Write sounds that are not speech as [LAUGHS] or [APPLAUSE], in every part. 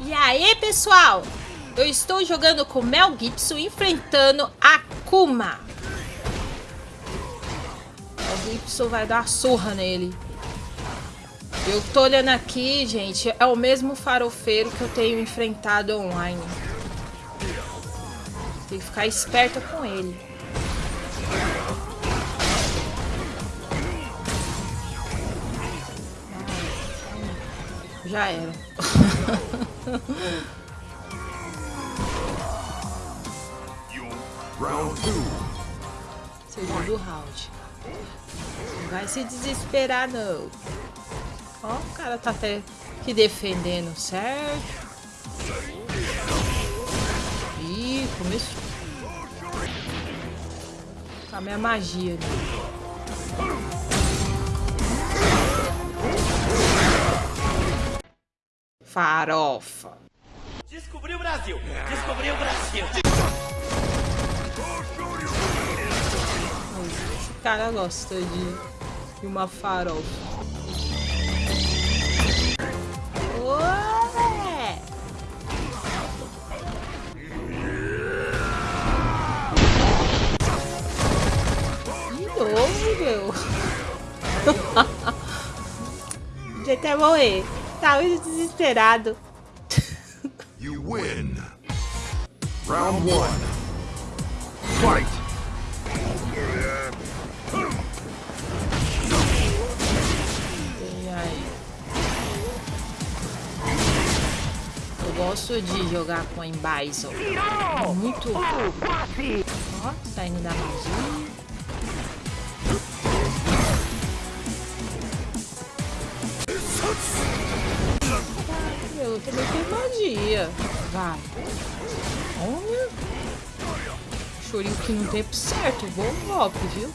E aí, pessoal? Eu estou jogando com Mel Gibson enfrentando Akuma. Mel Gibson vai dar surra nele. Eu tô olhando aqui, gente, é o mesmo farofeiro que eu tenho enfrentado online. Tem que ficar esperta com ele. Já era. Segundo round. Não vai se desesperar, não. Ó, o cara tá até que defendendo, certo? Ih, começou. A minha magia. Né? Farofa. Descobriu o Brasil! Descobriu o Brasil! Esse cara gosta de, de uma farofa. Ué! De novo, meu. [LAUGHS] Já até morrer. Muito desesperado. You win. Round one. Fight. Eu gosto de jogar com a Bison. Muito. Ó, saindo da magia. Magia. Vai. Olha. Chorinho que no tempo certo. Bom golpe, viu?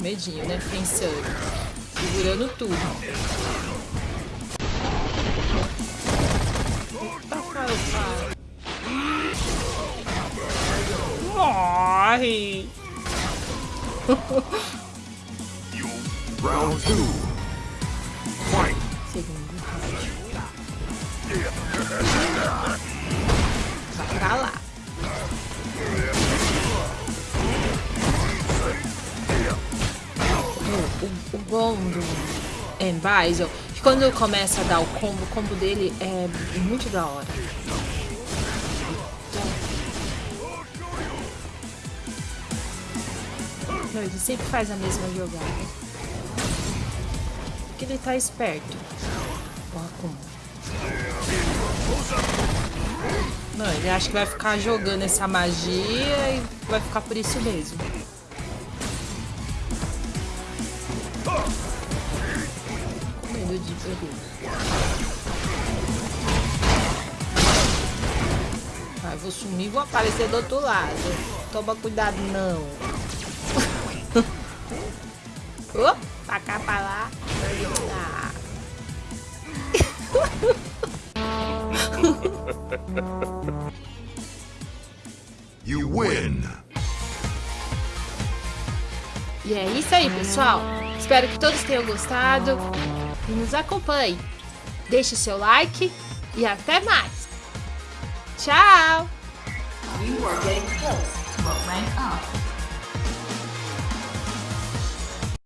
Medinho, né? Pensando. Segurando tudo. Morre! Round. Fight. Vai lá. O, bom do Envisor, que quando começa a dar o combo, o combo dele é muito da hora. Ele sempre faz a mesma jogada. Porque ele tá esperto. O Akuma. Não, ele acha que vai ficar jogando essa magia e vai ficar por isso mesmo. Com medo de perder. Vai, vou sumir e vou aparecer do outro lado. Toma cuidado, não. Oh, pra cá, pra lá. Ah. [LAUGHS] You win. E é isso aí, pessoal. Espero que todos tenham gostado e nos acompanhem. Deixe seu like e até mais. Tchau! You are getting close to a rank up.